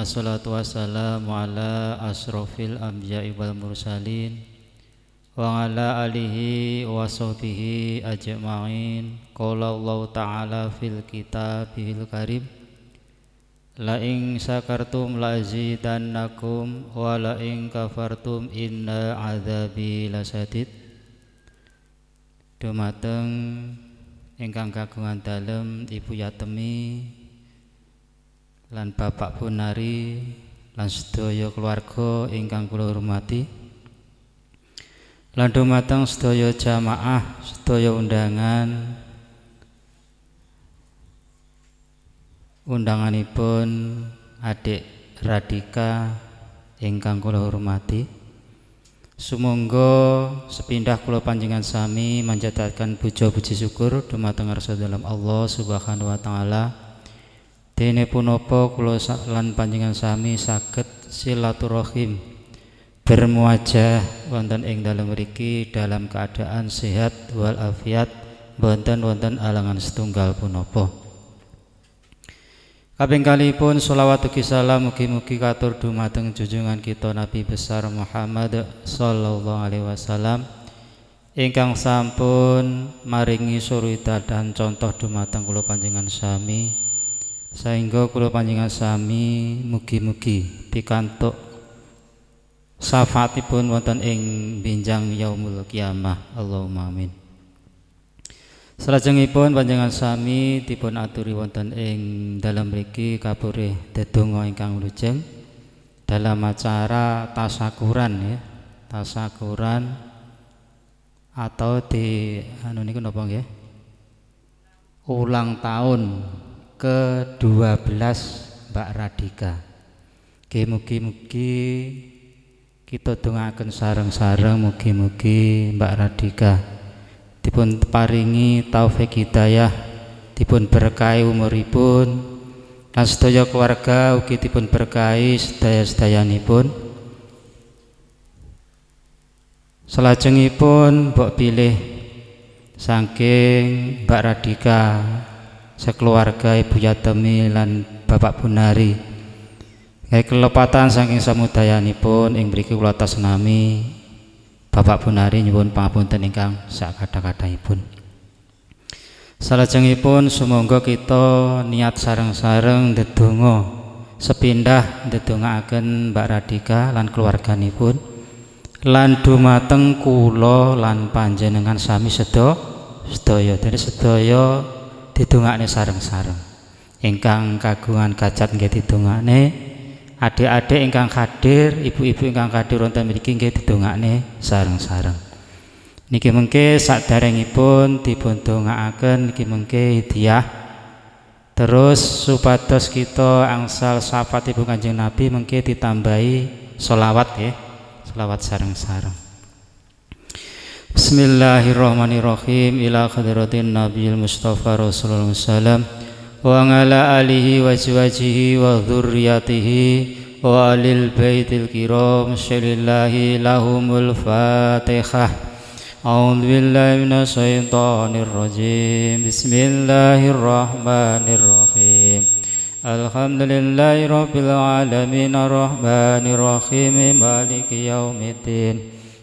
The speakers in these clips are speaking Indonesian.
Assalatu wassalamu ala asrafil anbiya'i wal mursalin Wa ala alihi wa sahbihi ajma'in. Qala Allah ta'ala fil kitabihil karim La ing sakartum la azidannakum Wa la ing kafartum inna azabi lasadid Dumateng ingkang kagungan dalem Ibu Yatemi lan Bapak Bunari lan sedaya keluarga ingkang kula hormati. Lan dumateng sedaya jamaah sedaya undangan. Undanganipun adik Radika ingkang kula hormati. Sumangga sepindah kula panjenengan sami manjataken puja puji syukur dumateng dalam Allah Subhanahu wa taala. Dene punapa kula lan panjenengan sami saged silaturahim bermuajah wonten ing dalem mriki dalam keadaan sehat wal afiat wonten wonten alangan setunggal punapa. Kaping kalipun sholawat ugi salam mugi-mugi katur dumateng junjungan kita Nabi besar Muhammad sallallahu alaihi wasallam ingkang sampun maringi surita dan contoh dumateng kula panjenengan sami sehingga kula panjenengan sami mugi-mugi pikantuk syafaatipun wonten ing binjang yaumul kiamah Allahumma amin Salajengipun panjenengan sami dipun aturi wonten ing dalam mriki kapure dedonga ingkang lujeng dalam acara tasakuran ya. Tasakuran atau di anu niku napa nggih? Ulang tahun ke-12 Mbak Radika. Nggih mugi-mugi kita dongaken sareng-sareng mugi-mugi Mbak Radika dipun paringi taufik hidayah dipun berkahi umuripun lan sedaya keluarga ugi dipun berkahi sedaya-sedayanipun Selajengipun mbok pilih saking Mbak Radika sekeluarga Ibu Yatemi lan Bapak Bunari Kayak kelepatan saking samudayanipun ing mriki kula tasnami Bapak Bunari nyuwun pangapunten ingkang sak kata-kataipun. Salajengipun sumangga kita niat sareng-sareng ndedonga sepindah ndedongaaken Mbak Radika lan keluarganipun lan dumateng kula lan panjenengan sami sedaya sedaya dene sedaya didongakne sareng-sareng. Ingkang kagungan kajat nggih didongakne adik-adik ingkang hadir, ibu-ibu ingkang hadir wonten mriki nggih didongakne sareng-sareng. Niki mengke saderengipun dipun dongaaken niki mengke hadiah terus supados kita angsal syafaat ibu kanjeng Nabi mengke ditambahi solawat ya solawat sareng-sareng Bismillahirrahmanirrahim ila khadratin Nabi Mustafa Rasulullah sallam وعلى آله وأزواجه وذريته وآل البيت الكرام لله لهم الفاتحة أعوذ بالله من الشيطان الرجيم بسم الله الرحمن الرحيم الحمد لله رب العالمين الرحمن الرحيم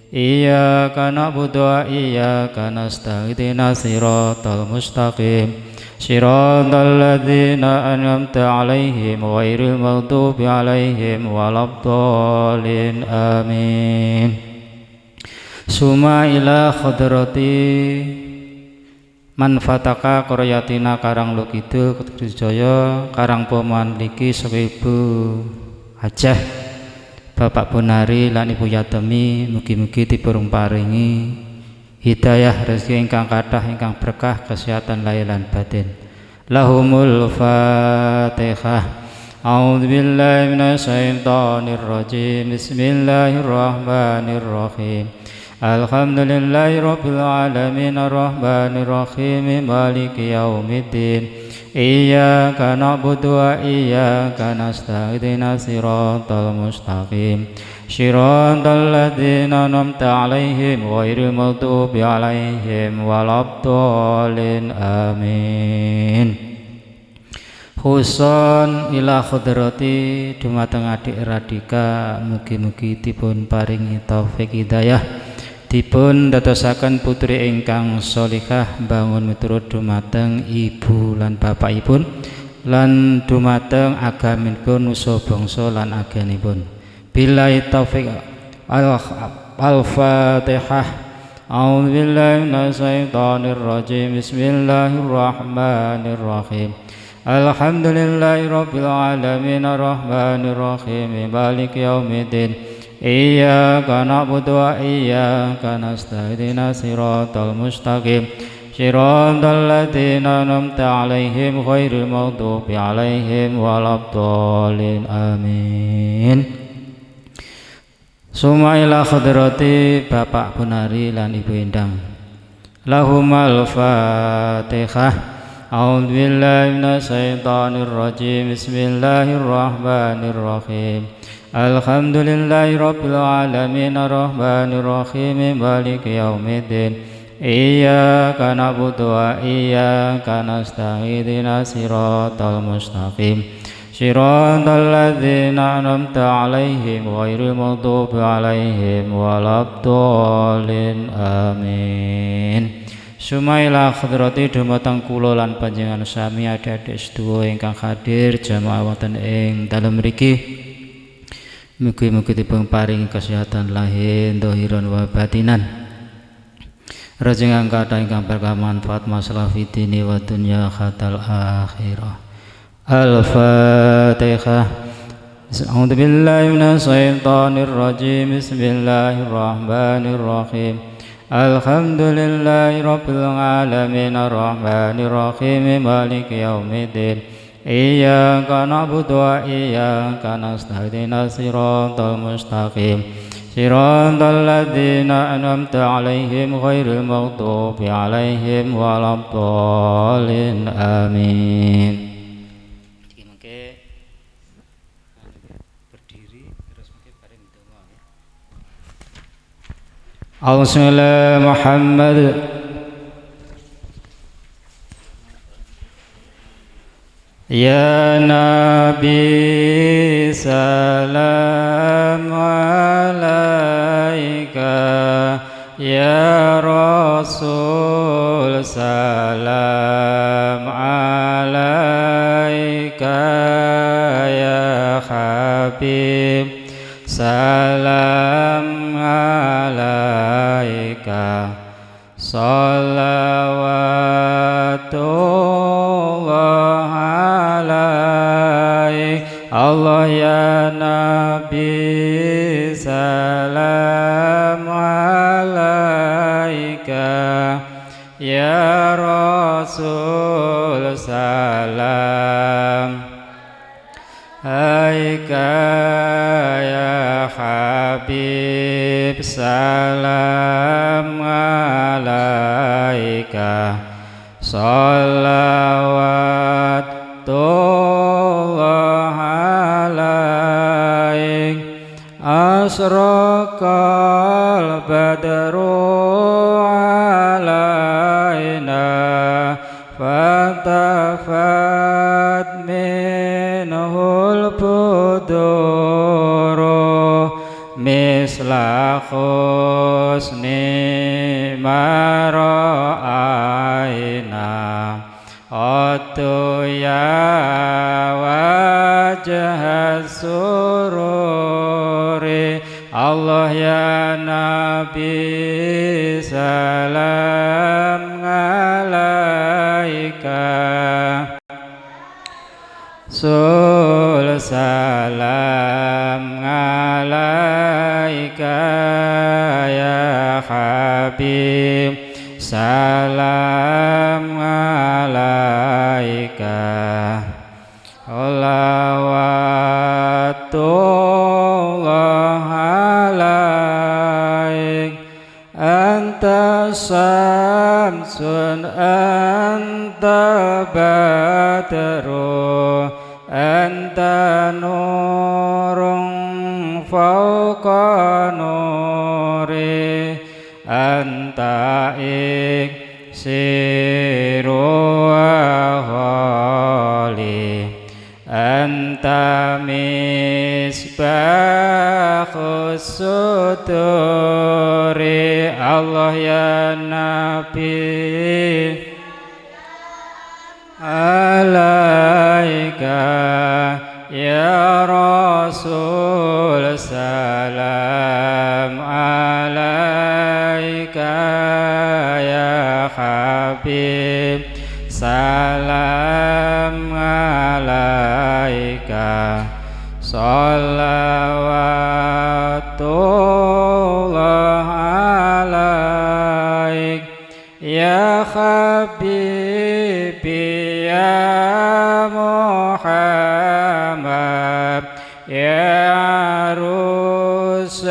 Iya Iyyaka na'budu Iya iyyaka nastaghfiruna siratal mustaqim. Siratal ladzina an'amta 'alaihim wa ghairil maghdubi 'alaihim waladdallin. Amin. Suma ila khadrati man fataka qaryatina Karang Lokidul Kudus Jaya Karang Paman seribu Bapak Bonari lan Ibu Yatemi mugi-mugi dipurung paringi hidayah rezeki ingkang kathah ingkang berkah kesehatan lahir lan batin. Lahumul fatihah. A'udzu billahi minasyaitonir rajim Bismillahirrahmanirrahim. Alhamdulillahi rabbil alamin. Arrahmanir rahim. Maliki yaumiddin إياك نعبد وإياك نستعين صراط المستقيم صراط الذين أنعمت عليهم غير المغضوب عليهم ولا الضالين آمين Huson ila khudrati dumateng adik radika mugi-mugi dipun paringi taufik hidayah dipun dadosaken putri ingkang solikah bangun miturut dumateng ibu lan bapakipun lan dumateng agamin nusa solan lan aganipun billahi taufik al-fatihah. A'udzu billahi minasyaitonir rajim Bismillahirrahmanirrahim. Alhamdulillahi rabbil alamin. Arrahmanirrahim. Maliki yaumiddin. رب العالمين الرحمن الرحيم مالك يوم الدين إياك نعبد وإياك نستهدنا صراط المستقيم صراط الذين أنعمت عليهم غير المغضوب عليهم ولا الضالين آمين Suma ila khadrati Bapak Bunari lan Ibu Endang Lahumal Fatihah A'udzu billahi minasyaitonir rajim Bismillahirrahmanirrahim الحمد لله رب العالمين الرحمن الرحيم مالك يوم الدين إياك نعبد وإياك نستعين صراط المستقيم صراط الذين أنعمت عليهم غير المغضوب عليهم ولا الضالين آمين Sumaila khadrati dumateng kula lan panjenengan sami adik-adik sedaya ingkang hadir jamaah wonten ing dalem mriki Mugi-mugi dipun paring kesehatan lahir dohiron wa batinan. Rejeng angkata ingkang berkah manfaat masalah fitini wa dunya khatal akhirah. Al-Fatihah. A'udzu billahi minasyaitonir rajim. Bismillahirrahmanirrahim. Alhamdulillahi rabbil alamin arrahmanirrahim maliki yaumiddin. إياك نعبد وإياك نستهدين الصراط المستقيم. صراط الذين أنعمت عليهم غير المغضوب عليهم ولا الضالين. آمين. Allahumma Muhammad Ya Nabi salam alaika. Ya Rasul salam alaika. Ya Habib salam alaika. Salawatullah Allah ya Nabi salam alaika. Ya Rasul salam. Aika ya Habib salam alaika. Salawat Asraqal badru alaina Fatafat minhul buduru Misla khusni mara'aina Atu ya wajah sururi Allah ya Nabi salam alaika. Sul salam alaika ya Habib. Salam alaika. Salawatullah Samson anta badaro anta norong fauka nore anta ik siro ahali anta misbah Allah ya Nabi. Alaika ya Rasul salam alaika ya Habib. Salam alaika. Salawatullah Habibi ya Muhammad ya rusal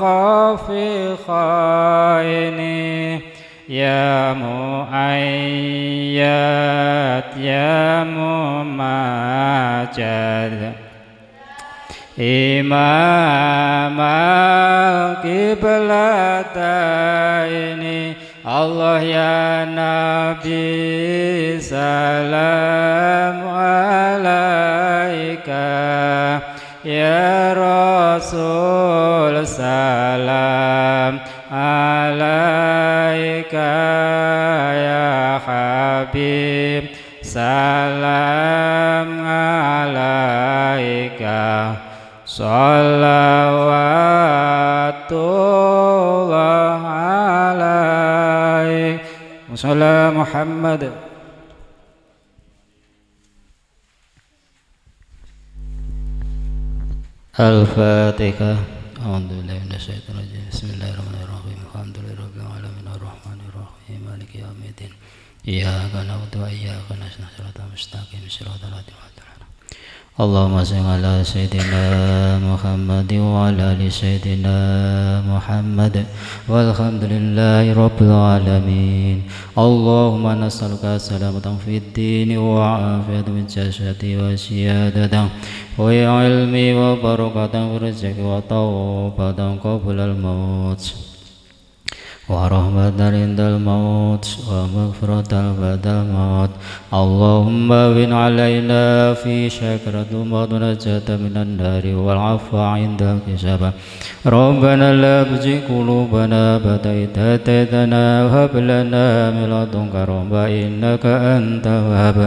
khafiqaini ya muayyad ya mumajad imam al-qiblataini Allah ya Nabi salam alaika. Ya Rasul salam alaika. Ya Habib salam alaika. Salawatullah alaik Wassalamu Muhammad Al-Fatihah Alhamdulillah Bismillahirrahmanirrahim Alhamdulillah Alamin Ar-Rahmanirrahim Maliki Yawmiddin Iyyaka na'budu wa iyyaka nasta'in Shiratal mustaqim Shiratal ladzina اللهم صل على سيدنا محمد وعلى آل سيدنا محمد. والحمد لله رب العالمين. اللهم نسألك سلامة في الدين وعافية في الجسد وسيادة وعلم وبركة في الرزق وتوبة قبل الموت. ورحمة عند الموت ومغفرة بعد الموت. اللهم بن علينا في شكرة ونجاة من النار والعفو عند الكسب. ربنا لا تزغ قلوبنا بعد إذ هديتنا وهب لنا من لدنك رحمة إنك أنت الوهاب.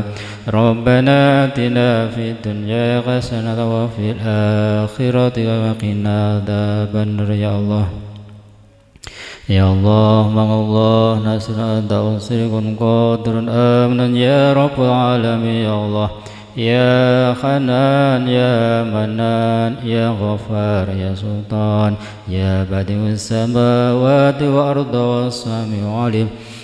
ربنا آتنا في الدنيا حسنة وفي الآخرة وقنا عذاب النار. يا الله. Ya Allah, Mang Allah, Nasir Anta Unsirikun Qadirun Amnan Ya Rabbul Alamin Ya Allah Ya Hanan, Ya Manan, Ya Ghafar, Ya Sultan Ya Badi'us Samawati wa Arda wa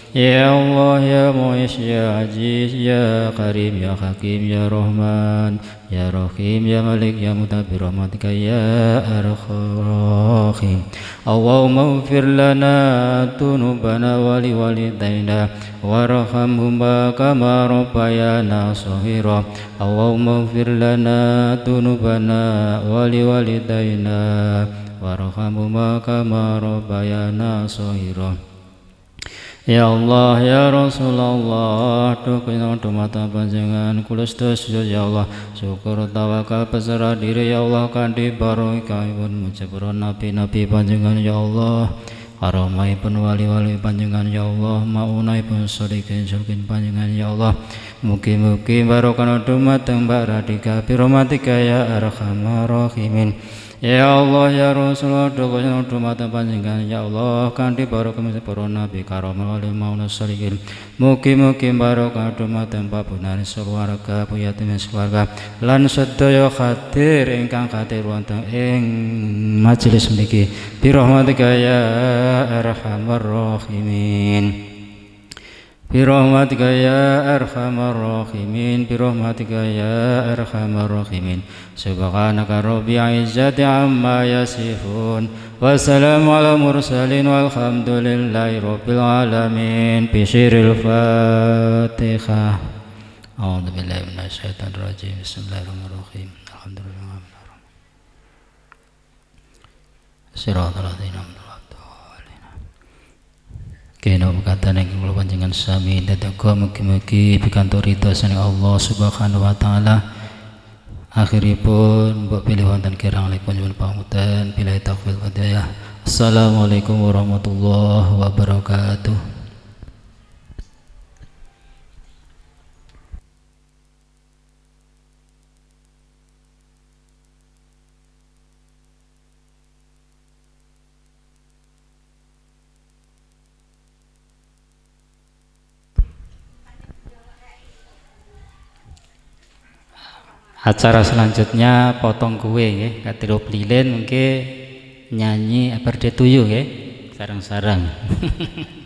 Ya Allah, Ya Mu'ish, Ya Aziz, Ya Karim, Ya Hakim, Ya Rahman, Ya Rahim, Ya Malik, Ya Mutabir, Rahmatika, Ya Arkhim. Allahumma ufir lana tunubana wali walidayna warhamhuma kama rabbayana sahira. Allahumma ufir lana tunubana wali Ya Allah, Ya Rasulullah, Dukina mata panjangan kulus dosa Ya Allah. Syukur tawakal berserah diri Ya Allah Kandi barokah pun mujabaran nabi-nabi panjangan Ya Allah. Haramai pun wali-wali panjangan Ya Allah. Maunai pun sodikin sulkin panjangan Ya Allah. Mugi-mugi barokah dumateng baradika Biromatika ya arhamar rahimin Ya Allah ya Rasulullah doa mata panjenengan? Ya Allah kanthi barokah para nabi karomal wali mauna salihin. Mugi-mugi barokah dumateng pabunan swarga puyatin swarga. Lan sedaya khadir ingkang khadir wonten ing majelis niki bi rahmatika ya arhamar rahimin برحمتك يا أرحم الراحمين برحمتك يا أرحم الراحمين سبحانك ربي عزة عما يصفون والسلام على المرسلين والحمد لله رب العالمين بشير الفاتحة أعوذ بالله من الشيطان الرجيم بسم الله الرحمن الرحيم الحمد لله صراط الذين Kena berkata yang kula panjenengan sami dadaga mugi-mugi pikantuk ridho saning Allah Subhanahu wa taala. Akhiripun mbok pilih wonten kirang lekun nyuwun pangutan bila taufiq hidayah. Assalamualaikum warahmatullahi wabarakatuh. Acara selanjutnya potong kue ya katiru lilin mungkin nyanyi berde tuyu ya sarang-sarang